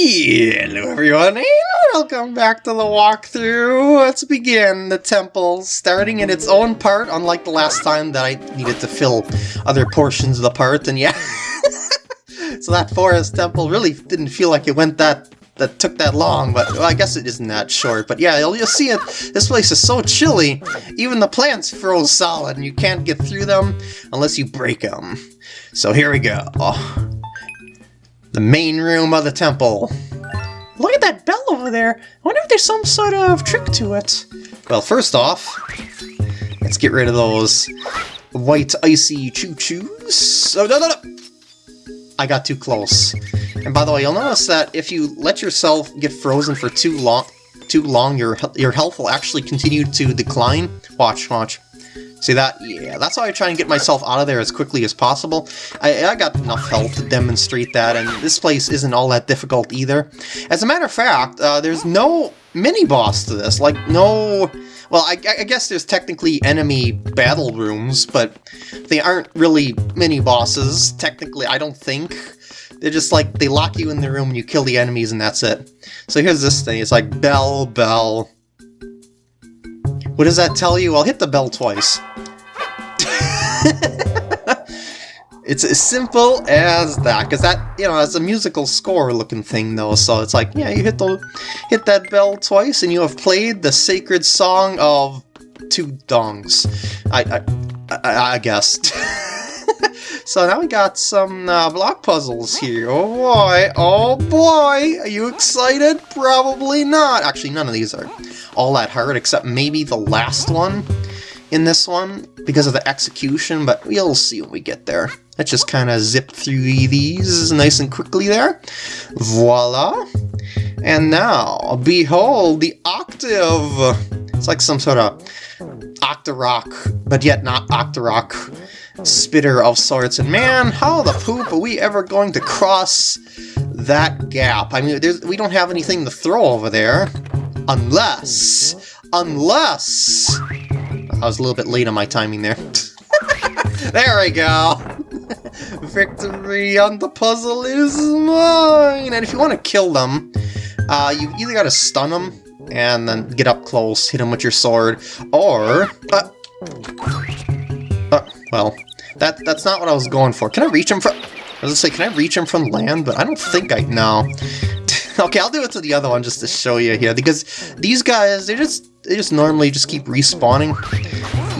Hello everyone, and welcome back to the walkthrough. Let's begin the temple, starting in its own part, unlike the last time that I needed to fill other portions of the part, and yeah. so that forest temple really didn't feel like it went that that took that long, but well, I guess it isn't that short. But yeah, you'll, you'll see it. This place is so chilly, even the plants froze solid, and you can't get through them unless you break them. So here we go. The main room of the temple. Look at that bell over there. I wonder if there's some sort of trick to it. Well, first off, let's get rid of those white icy ChuChus. Oh, no, no, no! I got too close. And by the way, you'll notice that if you let yourself get frozen for too long, too long, your your health will actually continue to decline. Watch, watch. See that? Yeah, that's why I try and get myself out of there as quickly as possible. I, I got enough health to demonstrate that, and this place isn't all that difficult either. As a matter of fact, uh, there's no mini-boss to this. Like, no... Well, I, I, guess there's technically enemy battle rooms, but they aren't really mini-bosses, technically, I don't think. They're just like, they lock you in the room and you kill the enemies and that's it. So here's this thing, it's like bell, bell, what does that tell you? I'll hit the bell twice. it's as simple as that, because that, you know, it's a musical score looking thing though, so it's like, yeah, you hit the hit that bell twice and you have played the sacred song of two dongs. I, I, I, I guess. so now we got some uh, block puzzles here. Oh boy, oh boy, are you excited? Probably not. Actually, none of these are all that hard, except maybe the last one in this one, because of the execution, but we'll see when we get there. Let's just kind of zip through these nice and quickly there. Voila! And now, behold, the octave! It's like some sort of Octorok, but yet not Octorok spitter of sorts. And man, how the poop are we ever going to cross that gap? I mean, we don't have anything to throw over there. Unless, unless... I was a little bit late on my timing there. there we go! Victory on the puzzle is mine! And if you want to kill them, uh, you either got to stun them and then get up close, hit them with your sword, or... Uh, uh, well, that that's not what I was going for. Can I reach him from... I was to say, can I reach him from land? But I don't think I know. okay, I'll do it to the other one just to show you here, because these guys, they just they just normally just keep respawning.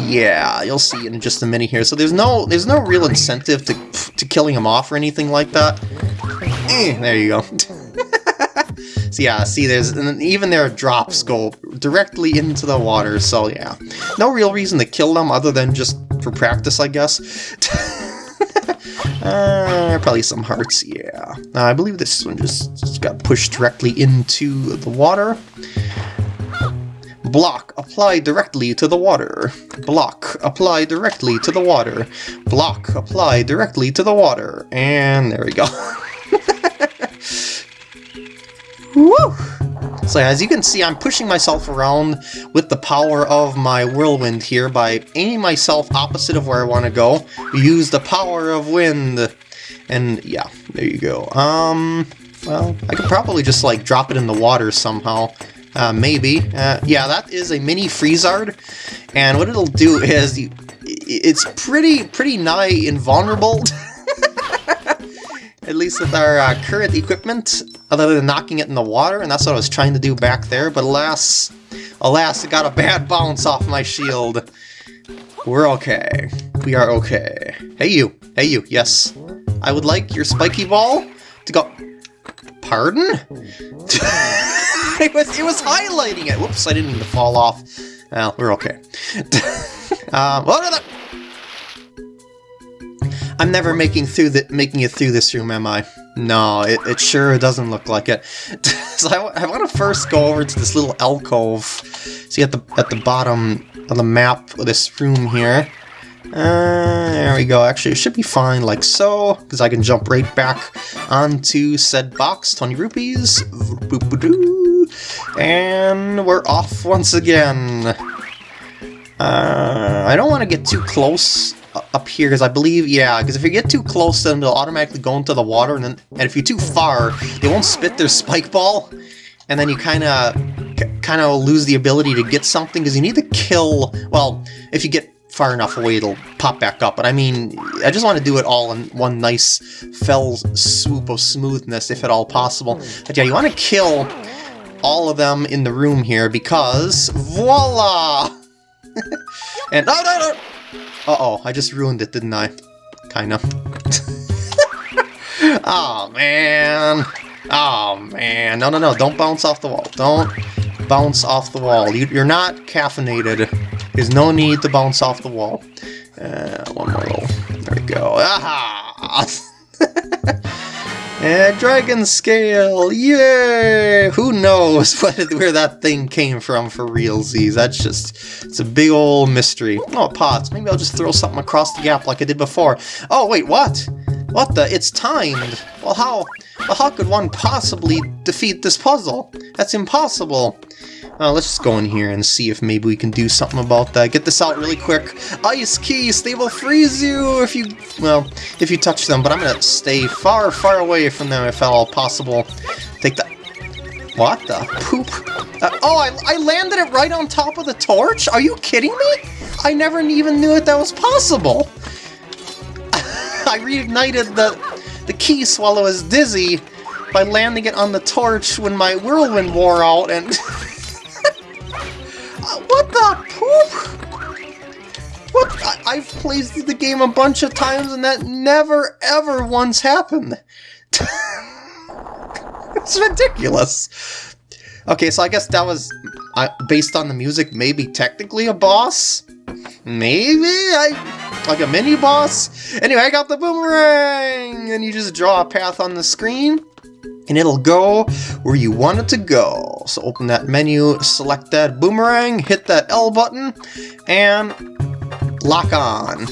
Yeah, you'll see in just a minute here. So there's no there's no real incentive to to killing them off or anything like that. Eh, there you go. so yeah, see, there's and even their drops go directly into the water. So yeah, no real reason to kill them other than just for practice, I guess. Uh, probably some hearts, yeah. Uh, I believe this one just, just got pushed directly into the water. Block, apply directly to the water. Block, apply directly to the water. Block, apply directly to the water. And there we go. Woo! So as you can see, I'm pushing myself around with the power of my whirlwind here by aiming myself opposite of where I want to go. Use the power of wind. And yeah, there you go. Um, well, I could probably just like drop it in the water somehow. Uh, maybe. Uh, yeah, that is a mini Freezard. And what it'll do is you, it's pretty, pretty nigh invulnerable. At least with our uh, current equipment other than knocking it in the water, and that's what I was trying to do back there, but alas, alas, it got a bad bounce off my shield. We're okay. We are okay. Hey you, hey you, yes. I would like your spiky ball to go... Pardon? it, was, it was highlighting it! Whoops, I didn't mean to fall off. Well, we're okay. um, I'm never making through the, making it through this room, am I? No, it, it sure doesn't look like it. so I, I want to first go over to this little alcove. See at the at the bottom of the map of this room here. Uh, there we go. Actually, it should be fine like so, because I can jump right back onto said box. 20 rupees. And we're off once again. Uh, I don't want to get too close up here, because I believe, yeah, because if you get too close, then they'll automatically go into the water, and then and if you're too far, they won't spit their spike ball, and then you kind of kind of lose the ability to get something, because you need to kill, well, if you get far enough away, it'll pop back up. But I mean, I just want to do it all in one nice fell swoop of smoothness, if at all possible. But yeah, you want to kill all of them in the room here, because voila! and, no, no, no! Uh-oh, I just ruined it, didn't I? Kinda. oh, man. Oh, man. No, no, no, don't bounce off the wall. Don't bounce off the wall. You, are not caffeinated. There's no need to bounce off the wall. Uh, one more roll. There we go. Aha! and dragon scale! Yay! Who knows what, where that thing came from for realsies? That's just, it's a big old mystery. Oh, pots. Maybe I'll just throw something across the gap like I did before. Oh, wait, what? What the? It's timed! Well, how, well, how could one possibly defeat this puzzle? That's impossible. Uh, let's just go in here and see if maybe we can do something about that. Get this out really quick. Ice Keese, they will freeze you if you, well, if you touch them, but I'm gonna stay far, far away from them if at all possible. Take that. What the poop? Uh, oh, I, I landed it right on top of the torch? Are you kidding me? I never even knew that that was possible. I reignited the, the key while I was dizzy by landing it on the torch when my whirlwind wore out and... What the poop? What? I have played the game a bunch of times and that never ever once happened. it's ridiculous. Okay, so I guess that was uh, based on the music, maybe technically a boss? Maybe? I Like a mini-boss? Anyway, I got the boomerang! And you just draw a path on the screen and it'll go where you want it to go. So open that menu, select that boomerang, hit that L button, and lock on.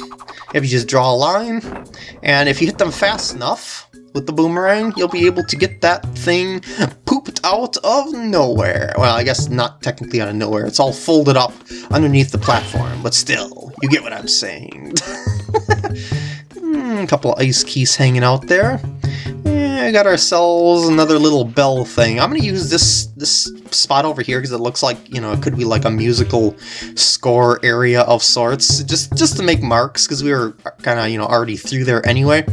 If you just draw a line, and if you hit them fast enough with the boomerang, you'll be able to get that thing pooped out of nowhere. Well, I guess not technically out of nowhere. It's all folded up underneath the platform, but still, you get what I'm saying. hmm, a couple of ice Keese hanging out there. I got ourselves another little bell thing. I'm to use this this spot over here because it looks like, you know, it could be like a musical score area of sorts, just just to make marks because we were kind of, you know, already through there anyway.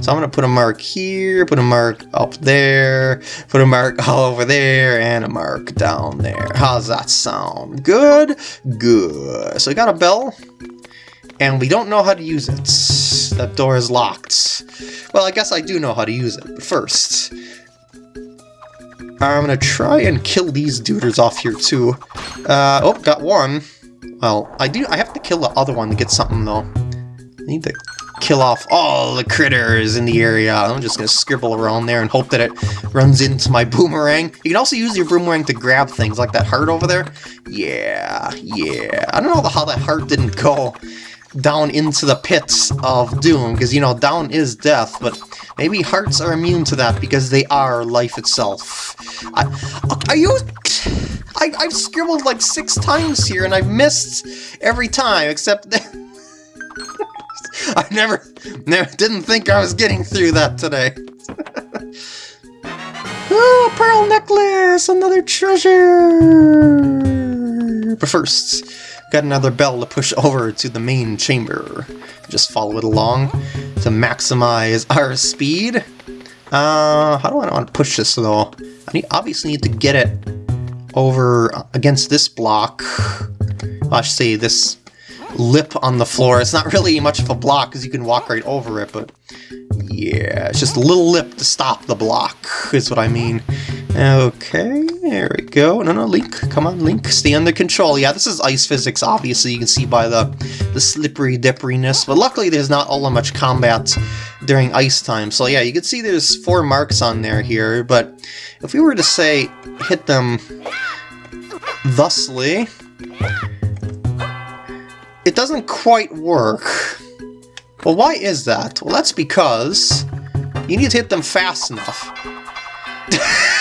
So I'm to put a mark here, put a mark up there, put a mark all over there, and a mark down there. How's that sound? Good? Good. So we got a bell and we don't know how to use it. That door is locked. Well, I guess I do know how to use it, but first... I'm gonna try and kill these duders off here too. Uh, oh, got one. Well, I do. I have to kill the other one to get something though. I need to kill off all the critters in the area. I'm just gonna scribble around there and hope that it runs into my boomerang. You can also use your boomerang to grab things like that heart over there. Yeah, yeah. I don't know how that heart didn't go down into the pits of doom, because, you know, down is death, but maybe hearts are immune to that because they are life itself. I, uh, are you... I, I've scribbled like six times here, and I've missed every time, except... I never, never didn't think I was getting through that today. oh, pearl necklace! Another treasure! But first, got another bell to push over to the main chamber. Just follow it along to maximize our speed. Uh, how do I want to push this though? I need, obviously need to get it over against this block. I should say this lip on the floor. It's not really much of a block because you can walk right over it, but yeah, it's just a little lip to stop the block, is what I mean. Okay, there we go. No, no, Link, come on, Link, stay under control. Yeah, this is ice physics, obviously, you can see by the, the slippery dipperiness, but luckily there's not all that much combat during ice time. So yeah, you can see there's four marks on there here, but if we were to say hit them thusly, it doesn't quite work. Well, why is that? Well, that's because you need to hit them fast enough.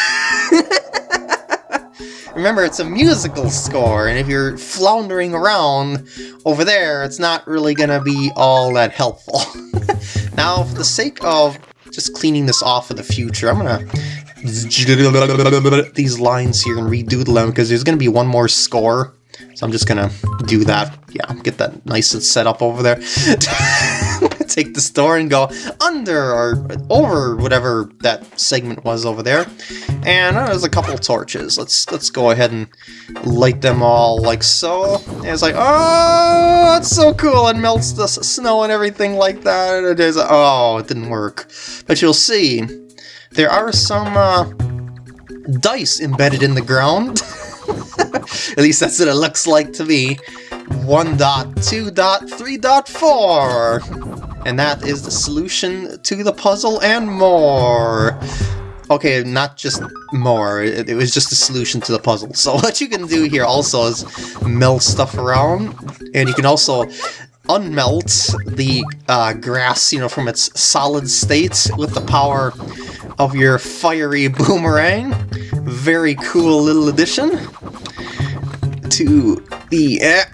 Remember, it's a musical score, and if you're floundering around over there, it's not really gonna be all that helpful. now, for the sake of just cleaning this off for the future, I'm gonna these lines here and redoodle them because there's gonna be one more score. So I'm just gonna do that. Yeah, get that nice and set up over there. Take the store and go under or over whatever that segment was over there. And uh, there's a couple torches. Let's let's go ahead and light them all like so. And it's like, oh, that's so cool. It melts the snow and everything like that. It is, oh, it didn't work. But you'll see, there are some uh, dice embedded in the ground. At least that's what it looks like to me. 1.2.3.4 and that is the solution to the puzzle and more. Okay, not just more, it, was just a solution to the puzzle. So what you can do here also is melt stuff around, and you can also unmelt the uh, grass, you know, from its solid state with the power of your fiery boomerang. Very cool little addition to the eh,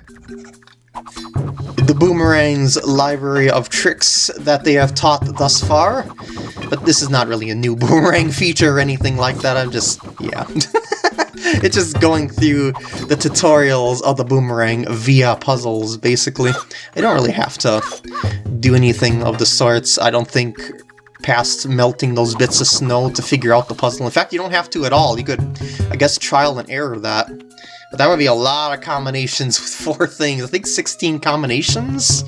the Boomerang's library of tricks that they have taught thus far. But this is not really a new Boomerang feature or anything like that, I'm just... yeah. it's just going through the tutorials of the Boomerang via puzzles, basically. I don't really have to do anything of the sorts, I don't think past melting those bits of snow to figure out the puzzle. In fact, you don't have to at all. You could, I guess, trial and error that. But that would be a lot of combinations with four things. I think 16 combinations?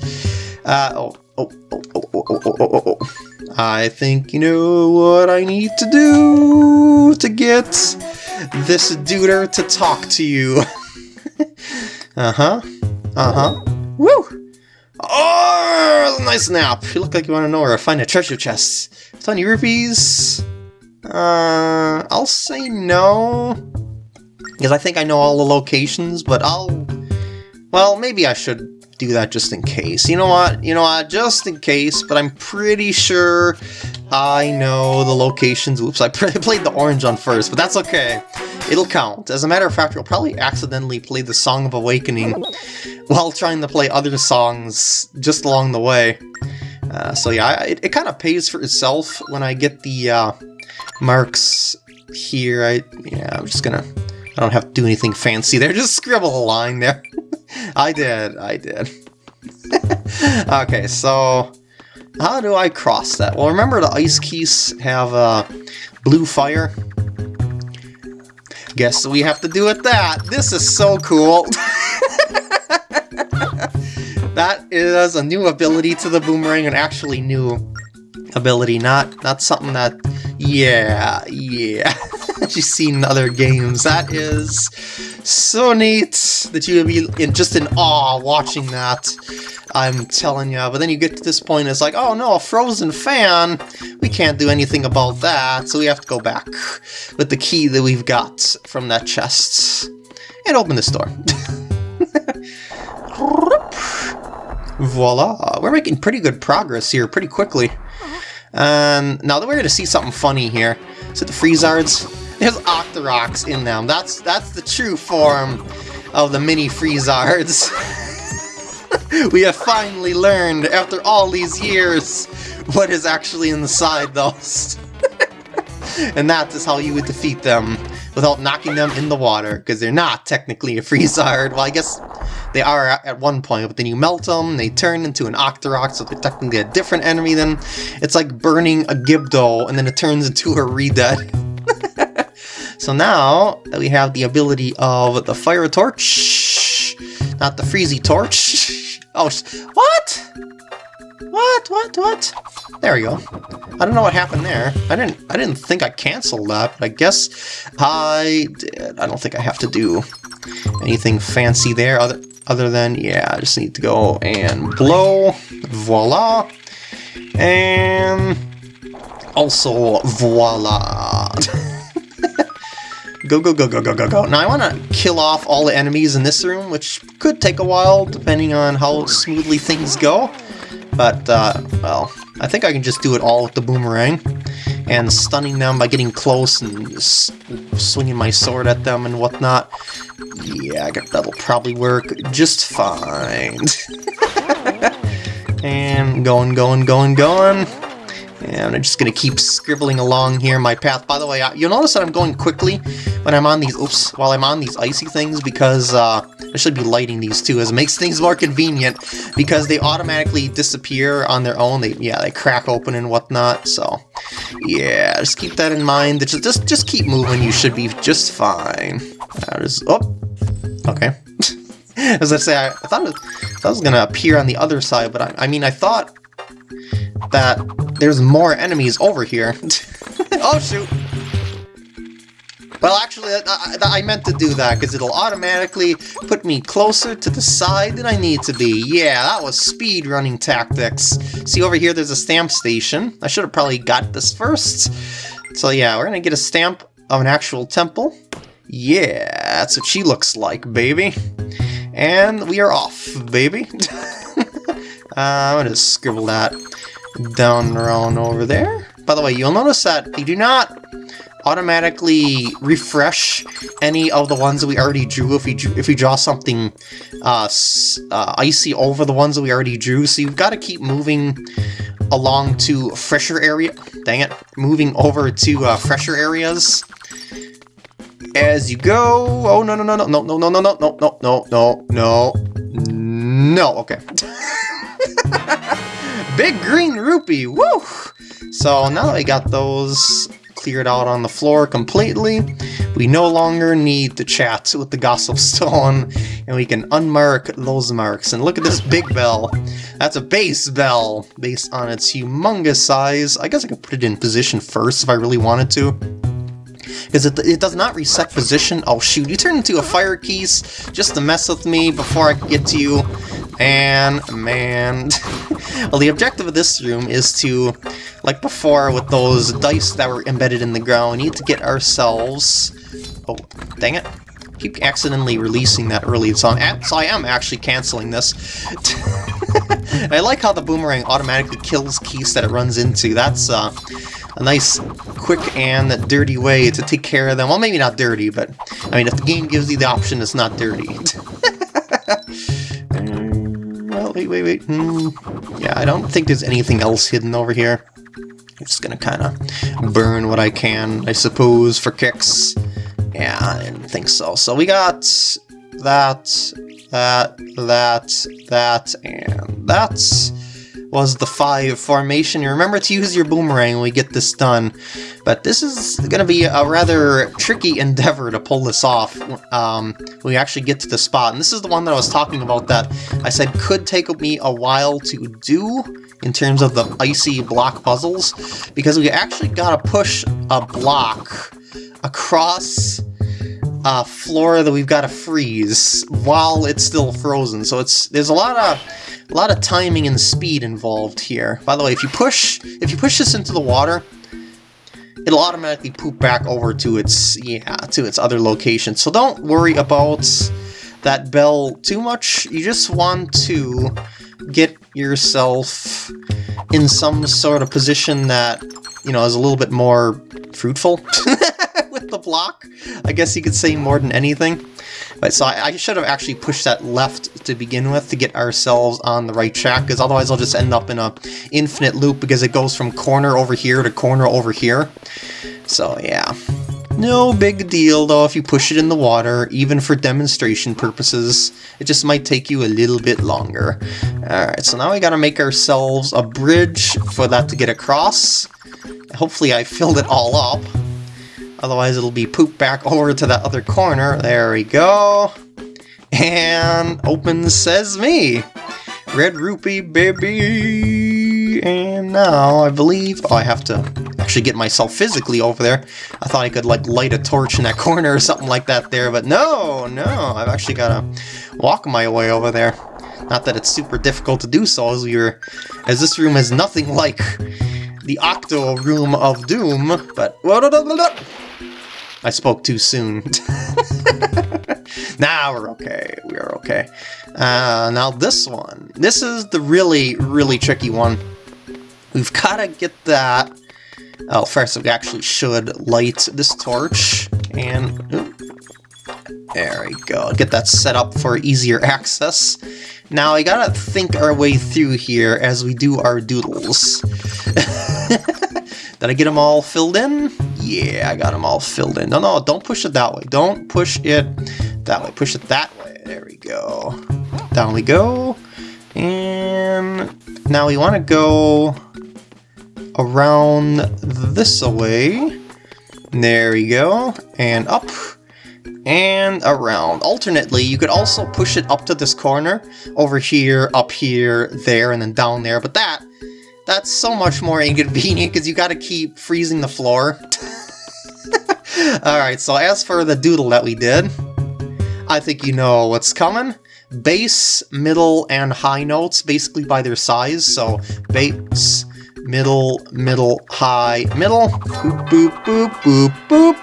Uh, oh, oh, oh, oh, oh, oh, oh, oh, oh. I think you know what I need to do to get this duder to talk to you. uh-huh. Uh-huh. Woo! Oh, nice nap. You look like you want to know where to find a treasure chest. 20 rupees? Uh, I'll say no. Because I think I know all the locations, but I'll... Well, maybe I should do that just in case. You know what? You know what? Just in case, but I'm pretty sure I know the locations. Oops, I played the orange on first, but that's okay. It'll count. As a matter of fact, you'll probably accidentally play the Song of Awakening while trying to play other songs just along the way. Uh, so yeah, it, it kind of pays for itself when I get the uh, marks here. I Yeah, I'm just gonna I don't have to do anything fancy there, just scribble a line there. I did, I did. okay, so how do I cross that? Well, remember the ice Keese have uh, blue fire? Guess we have to do it that. This is so cool. that is a new ability to the boomerang, an actually new ability, not not something that yeah, yeah. You've seen other games. That is so neat that you would be in, just in awe watching that. I'm telling you. But then you get to this point, it's like, oh no, a frozen fan. We can't do anything about that, so we have to go back with the key that we've got from that chest and open this door. Voila! We're making pretty good progress here pretty quickly. And now that we're going to see something funny here. Is So the Freezards, there's Octoroks in them. That's that's the true form of the mini Freezards. we have finally learned, after all these years, what is actually inside those. and that is how you would defeat them without knocking them in the water, because they're not technically a Freezard. Well, I guess they are at one point, but then you melt them, they turn into an Octorok, so they're technically a different enemy then. It's like burning a Gibdo, and then it turns into a Redead. So now that we have the ability of the Fire Torch, not the Freezy Torch. Oh, what? What? What? What? There we go. I don't know what happened there. I didn't. I didn't think I canceled that. But I guess I did. I don't think I have to do anything fancy there. Other other than yeah, I just need to go and blow. Voila. And also voila. go, go, go, go, go, go, go. Now I want to kill off all the enemies in this room, which could take a while depending on how smoothly things go. But, uh, well, I think I can just do it all with the boomerang. and stunning them by getting close and swinging my sword at them and whatnot. Yeah, that'll probably work just fine. and going, going, going, going. And I'm just gonna keep scribbling along here my path. By the way, I- you'll notice that I'm going quickly when I'm on these, oops, while I'm on these icy things because uh, I should be lighting these too, as it makes things more convenient because they automatically disappear on their own. They, yeah, they crack open and whatnot. So, yeah, just keep that in mind. Just, just, just keep moving. You should be just fine. Uh, just, oh, okay. As I say, I, I thought it, that was gonna appear on the other side, but I, I mean, I thought that there's more enemies over here. oh shoot! Well, actually, I, I, meant to do that because it'll automatically put me closer to the side that I need to be. Yeah, that was speed running tactics. See over here, there's a stamp station. I should have probably got this first. So yeah, we're gonna get a stamp of an actual temple. Yeah, that's what she looks like, baby. And we are off, baby. uh, I'm gonna scribble that down around over there. By the way, you'll notice that they do not automatically refresh any of the ones that we already drew if we if we draw something uh, uh, icy over the ones that we already drew. So you've got to keep moving along to fresher area. Dang it, moving over to uh, fresher areas as you go. Oh no no no no no no no no no no no no no no no. Okay. Big green rupee. Woo! So now that we got those cleared out on the floor completely, we no longer need to chat with the Gossip Stone, and we can unmark those marks. And look at this big bell. That's a base bell, based on its humongous size. I guess I could put it in position first if I really wanted to. Because it, it does not reset position. Oh shoot, you turned into a fire Keese just to mess with me before I could get to you. And man, well the objective of this room is to, like before with those dice that were embedded in the ground, we need to get ourselves, oh dang it, keep accidentally releasing that early, so, I'm so I am actually canceling this. I like how the boomerang automatically kills Keese that it runs into, that's uh, a nice, quick, and dirty way to take care of them. Well, maybe not dirty, but I mean, if the game gives you the option, it's not dirty. Wait, wait, wait. Hmm. Yeah, I don't think there's anything else hidden over here. I'm just gonna kind of burn what I can, I suppose, for kicks. Yeah, I didn't think so. So we got that, that, that, that, and that was the five formation. Remember to use your boomerang when we get this done. But this is going to be a rather tricky endeavor to pull this off um, when we actually get to the spot. And this is the one that I was talking about that I said could take me a while to do in terms of the icy block puzzles. Because we actually got to push a block across floor that we've got to freeze while it's still frozen. So it's there's a lot of a lot of timing and speed involved here. By the way, if you push if you push this into the water, it'll automatically poop back over to its yeah to its other location. So don't worry about that bell too much. You just want to get yourself in some sort of position that you know is a little bit more fruitful the block. I guess you could say more than anything. But so I, I should have actually pushed that left to begin with to get ourselves on the right track, because otherwise I'll just end up in a infinite loop because it goes from corner over here to corner over here. So yeah. No big deal though if you push it in the water, even for demonstration purposes. It just might take you a little bit longer. Alright, so now we gotta make ourselves a bridge for that to get across. Hopefully I filled it all up. Otherwise it'll be pooped back over to that other corner. There we go. And open says me. Red rupee, baby. And now I believe oh, I have to actually get myself physically over there. I thought I could like light a torch in that corner or something like that there, but no, no. I've actually got to walk my way over there. Not that it's super difficult to do so, as we as this room is nothing like the Octo Room of Doom, but... I spoke too soon. now we're okay. We're okay. Uh, now this one. This is the really, really tricky one. We've got to get that Oh, first we actually should light this torch, and... there we go, get that set up for easier access. Now, we gotta think our way through here as we do our doodles. Did I get them all filled in? Yeah, I got them all filled in. No, no, don't push it that way. Don't push it that way. Push it that way. There we go. Down we go. And now we want to go around this way. There we go. And up and around. Alternately, you could also push it up to this corner, over here, up here, there, and then down there, but that, that's so much more inconvenient because you gotta keep freezing the floor. Alright, so as for the doodle that we did, I think you know what's coming. Bass, middle, and high notes, basically by their size, so bass, middle, middle, high, middle, boop, boop, boop, boop, boop,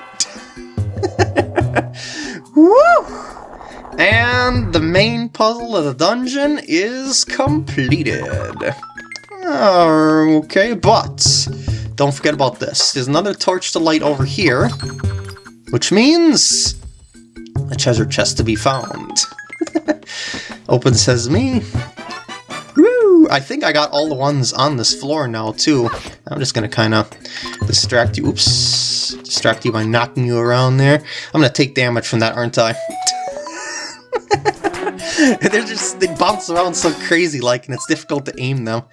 Woo! And the main puzzle of the dungeon is completed. Uh, okay, but don't forget about this. There's another torch to light over here, which means a treasure chest to be found. Open sesame. Woo! I think I got all the ones on this floor now, too. I'm just gonna kind of distract you. Oops. Distract you by knocking you around there. I'm gonna take damage from that, aren't I? They're just, they bounce around so crazy like, and it's difficult to aim them.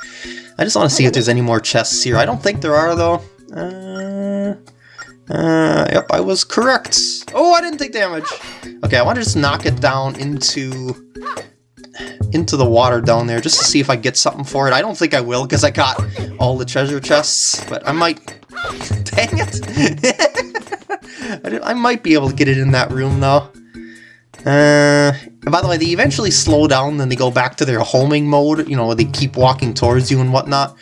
I just want to see if there's any more chests here. I don't think there are, though. Uh, uh, yep, I was correct. Oh, I didn't take damage. Okay, I want to just knock it down into into the water down there just to see if I get something for it. I don't think I will because I got all the treasure chests, but I might... Dang it! I might be able to get it in that room though. Uh, by the way, they eventually slow down, then they go back to their homing mode, you know, they keep walking towards you and whatnot.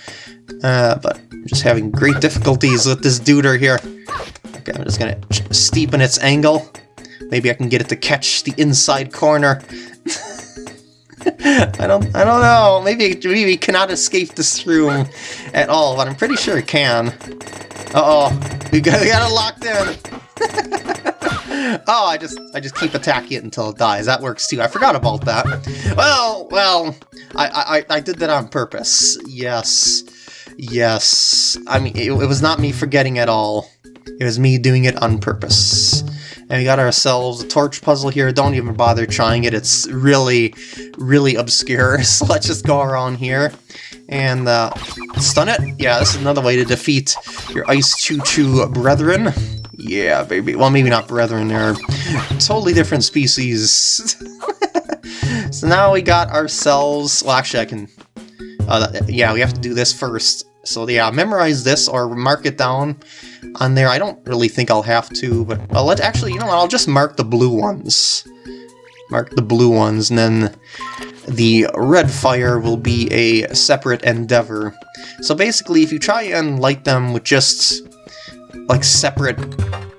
Uh, but I'm just having great difficulties with this duder here. Okay, I'm just gonna steepen its angle. Maybe I can get it to catch the inside corner. I don't I don't know. Maybe maybe it cannot escape this room at all, but I'm pretty sure it can. Uh-oh. We got, we got it locked in. oh, I just I just keep attacking it until it dies. That works too. I forgot about that. Well, well, I I, I did that on purpose. Yes. Yes. I mean, it, it was not me forgetting at all. It was me doing it on purpose. And we got ourselves a torch puzzle here. Don't even bother trying it. It's really, really obscure. So let's just go around here and uh, stun it. Yeah, this is another way to defeat your Ice ChuChu brethren. Yeah, baby. Well, maybe not brethren. They're totally different species. so now we got ourselves... Well, actually, I can... Uh, yeah, we have to do this first. So yeah, memorize this or mark it down on there. I don't really think I'll have to, but well, let actually, you know what? I'll just mark the blue ones. Mark the blue ones, and then the red fire will be a separate endeavor. So basically, if you try and light them with just like separate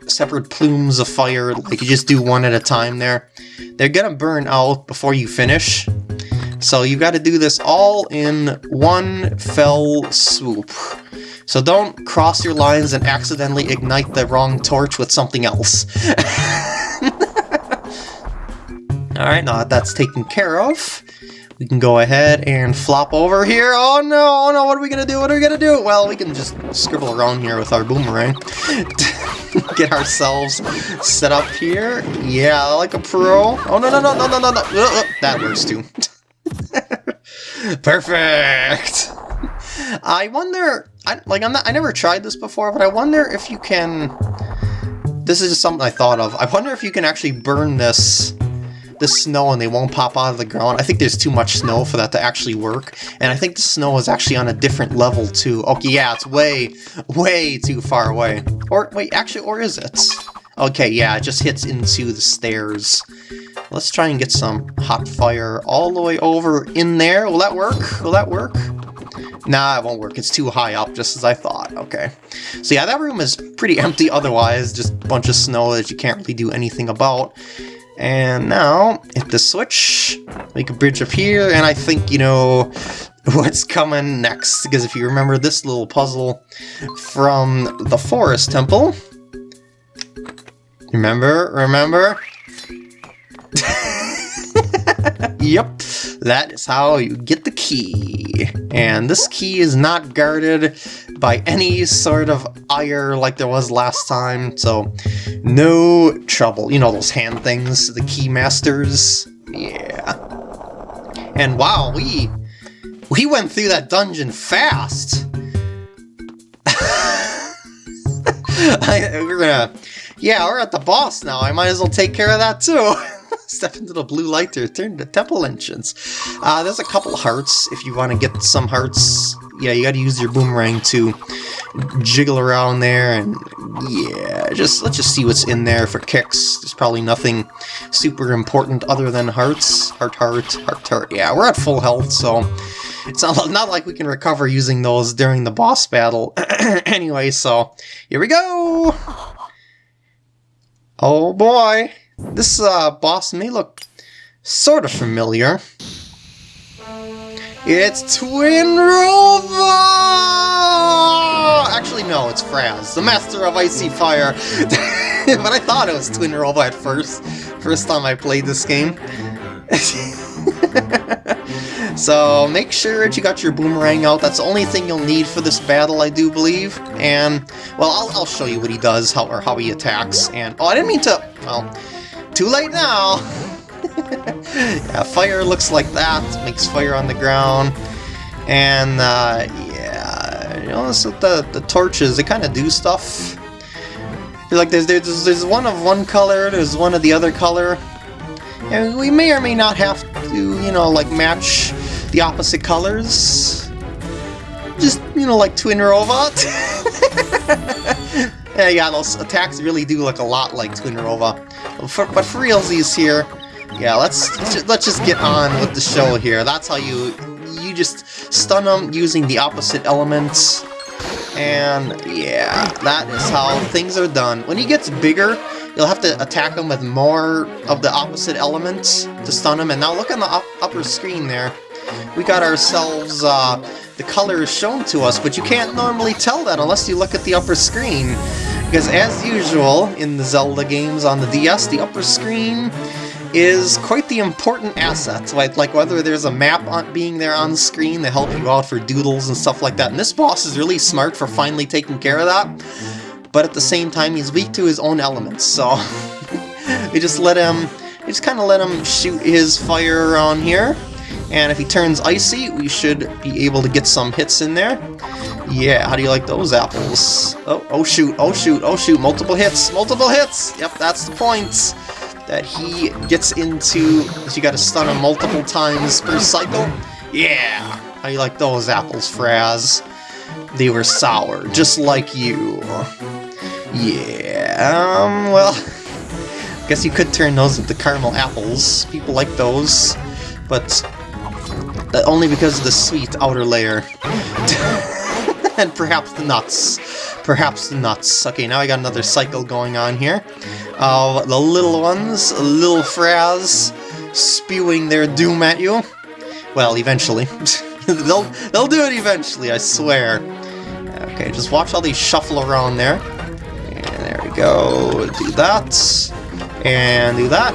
separate plumes of fire, like you just do one at a time there, they're gonna burn out before you finish. So you've got to do this all in one fell swoop. So don't cross your lines and accidentally ignite the wrong torch with something else. Alright, now that that's taken care of, we can go ahead and flop over here. Oh no, oh no, what are we gonna do? What are we gonna do? Well, we can just scribble around here with our boomerang. Get ourselves set up here. Yeah, like a pro. Oh no, no, no, no, no, no, no. Uh, uh, that works too. Perfect! I wonder, I, like, I'm not, I never tried this before, but I wonder if you can, this is just something I thought of, I wonder if you can actually burn this, this snow and they won't pop out of the ground. I think there's too much snow for that to actually work, and I think the snow is actually on a different level too. Okay, yeah, it's way, way too far away. Or, wait, actually, or is it? Okay, yeah, it just hits into the stairs. Let's try and get some hot fire all the way over in there. Will that work? Will that work? Nah, it won't work. It's too high up, just as I thought. Okay. So yeah, that room is pretty empty otherwise. Just a bunch of snow that you can't really do anything about. And now, hit the switch, make a bridge up here, and I think, you know, what's coming next. Because if you remember this little puzzle from the Forest Temple, remember, remember? yep, that is how you get the key. And this key is not guarded by any sort of ire like there was last time, so no trouble. You know those hand things, the key masters? Yeah. And wow, we we went through that dungeon fast. I, we're gonna, yeah, we're at the boss now. I might as well take care of that too. Step into the blue light to turn to temple entrance. Uh, there's a couple hearts if you want to get some hearts. Yeah, you got to use your boomerang to jiggle around there, and yeah, just let's just see what's in there for kicks. There's probably nothing super important other than hearts. Heart, heart, heart, heart. Yeah, we're at full health, so it's not, not like we can recover using those during the boss battle. anyway, so here we go! Oh boy! This uh, boss may look sort of familiar. It's Twinrova! Actually, no, it's Fraaz, the master of icy fire. but I thought it was Twinrova at first, first time I played this game. so make sure that you got your boomerang out. That's the only thing you'll need for this battle, I do believe. And, well, I'll, I'll show you what he does, how or how he attacks. And, oh, I didn't mean to, well, too late now. yeah, fire looks like that. Makes fire on the ground. And, uh, yeah, you know, so the, the torches, they kind of do stuff. Like, there's, there's, there's one of one color, there's one of the other color. And we may or may not have to, you know, like, match the opposite colors. Just, you know, like Twinrova. yeah, yeah, those attacks really do look a lot like Twinrova. For, but for realsies here, yeah, let's let's just, let's just get on with the show here. That's how you you just stun them using the opposite elements. And yeah, that is how things are done. When he gets bigger, you'll have to attack him with more of the opposite elements to stun him. And now look on the up upper screen there. We got ourselves uh, the colors shown to us, but you can't normally tell that unless you look at the upper screen. Because as usual in the Zelda games on the DS, the upper screen is quite the important asset. Like, like whether there's a map on, being there on screen to help you out for doodles and stuff like that. And this boss is really smart for finally taking care of that. But at the same time, he's weak to his own elements, so we just let him, we just kind of let him shoot his fire around here. And if he turns icy, we should be able to get some hits in there. Yeah, how do you like those apples? Oh, oh shoot, oh shoot, oh shoot, multiple hits, multiple hits! Yep, that's the point that he gets into, you gotta stun him multiple times per cycle. Yeah! How do you like those apples, Fraaz? They were sour, just like you. Yeah, um, well... Guess you could turn those into caramel apples. People like those. But only because of the sweet outer layer. and perhaps the nuts. Perhaps the nuts. Okay, now I got another cycle going on here. Uh, the little ones, little Fraaz, spewing their doom at you. Well, eventually. they'll, they'll do it eventually, I swear. Okay, just watch all these shuffle around there. And there we go. Do that. And do that.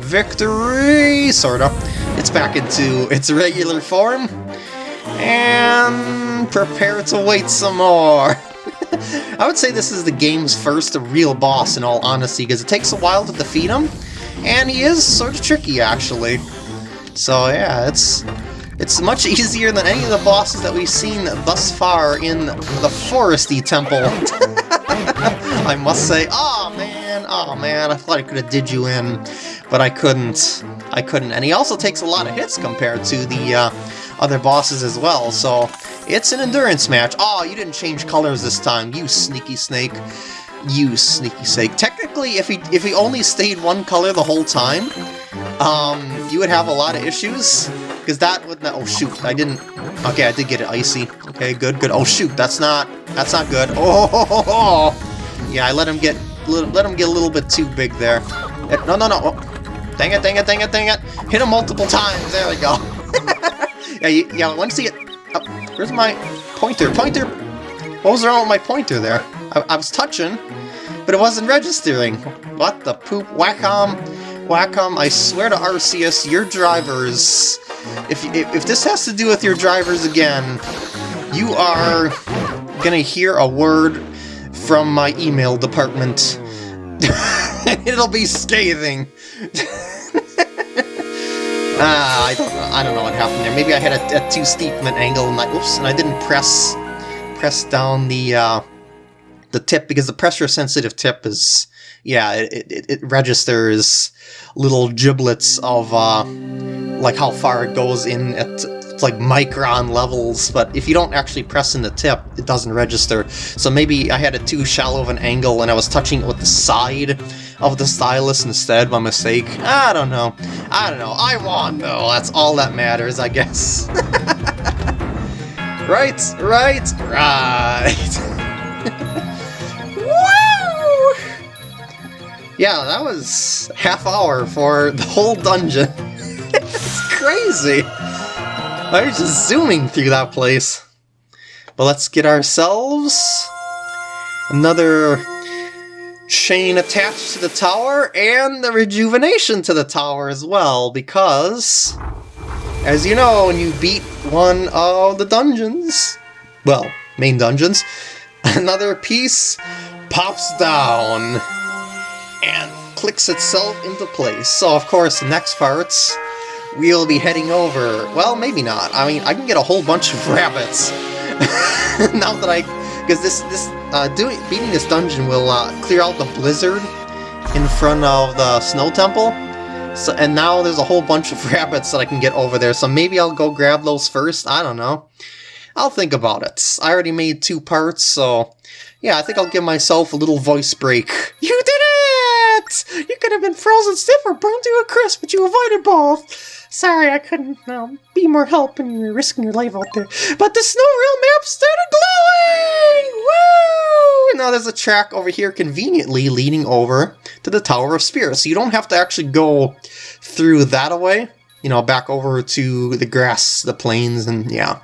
Victory! Sorta. It's back into its regular form. And prepare to wait some more. I would say this is the game's first real boss in all honesty, because it takes a while to defeat him, and he is sort of tricky actually. So yeah, it's it's much easier than any of the bosses that we've seen thus far in the Foresty Temple. I must say, oh man, oh man, I thought I could have did you in, but I couldn't. I couldn't. And he also takes a lot of hits compared to the uh, other bosses as well, so it's an endurance match. Oh, you didn't change colors this time, you sneaky snake. You sneaky snake. Technically, if he if he only stayed one color the whole time, um, you would have a lot of issues. Because that would not, oh shoot, I didn't, okay, I did get it icy. Okay, good, good. Oh shoot, that's not, that's not good. Oh, ho, ho, ho. yeah, I let him get, let him get a little bit too big there. No, no, no. Dang it, dang it, dang it, dang it. Hit him multiple times. There we go. yeah, you, yeah, once you get... Oh, where's my pointer? Pointer! What was wrong with my pointer there? I, I was touching, but it wasn't registering. What the poop? Wacom? Wacom, I swear to Arceus, your drivers... If, if, if this has to do with your drivers again, you are gonna hear a word from my email department. It'll be scathing. ah, I don't know. I don't know what happened there. Maybe I had a, too steep of an angle, and I oops, and I didn't press press down the uh, the tip because the pressure sensitive tip is yeah, it, it, it registers little giblets of uh, like how far it goes in at like micron levels, but if you don't actually press in the tip, it doesn't register. So maybe I had a too shallow of an angle and I was touching it with the side of the stylus instead by mistake. I don't know. I don't know. I won though. That's all that matters, I guess. right, right, right. Woo! Yeah, that was half hour for the whole dungeon. it's crazy. I was just zooming through that place. But let's get ourselves another chain attached to the tower and the rejuvenation to the tower as well, because, as you know, when you beat one of the dungeons, well, main dungeons, another piece pops down and clicks itself into place. So, of course, the next parts we'll be heading over... Well, maybe not. I mean, I can get a whole bunch of rabbits. now that I... Because this, this, uh, doing, beating this dungeon will uh, clear out the blizzard in front of the snow temple. So, and now there's a whole bunch of rabbits that I can get over there, so maybe I'll go grab those first, I don't know. I'll think about it. I already made two parts, so yeah, I think I'll give myself a little voice break. You did it! You could have been frozen stiff or burned to a crisp, but you avoided both. Sorry, I couldn't um, be more help when you were risking your life out there. But the snow realm map started glowing! Woo! Now there's a track over here conveniently leading over to the Tower of Spirits. So you don't have to actually go through that away. You know, back over to the grass, the plains, and yeah.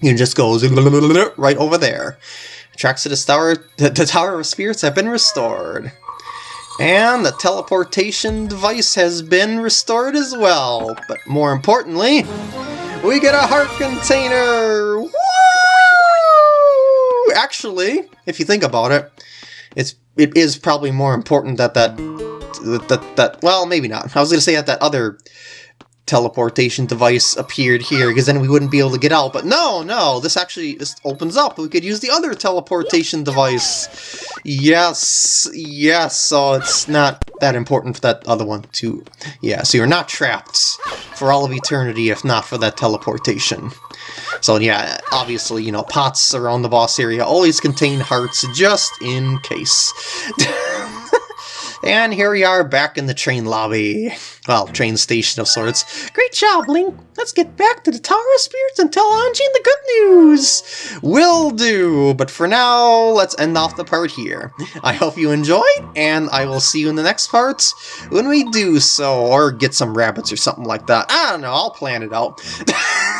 You just go right over there. Tracks to the tower, the, the Tower of Spirits have been restored. And the teleportation device has been restored as well. But more importantly, we get a heart container! Woo! Actually, if you think about it, it's it is probably more important that that that that well maybe not. I was gonna say that that other teleportation device appeared here, because then we wouldn't be able to get out. But no, no, this actually just opens up. We could use the other teleportation device. Yes, yes, so it's not that important for that other one to... Yeah, so you're not trapped for all of eternity if not for that teleportation. So yeah, obviously, you know, pots around the boss area always contain hearts just in case. And here we are back in the train lobby. Well, train station of sorts. Great job, Link! Let's get back to the Tower of Spirits and tell Anjean the good news! Will do! But for now, let's end off the part here. I hope you enjoyed, and I will see you in the next part when we do so, or get some rabbits or something like that. I don't know, I'll plan it out.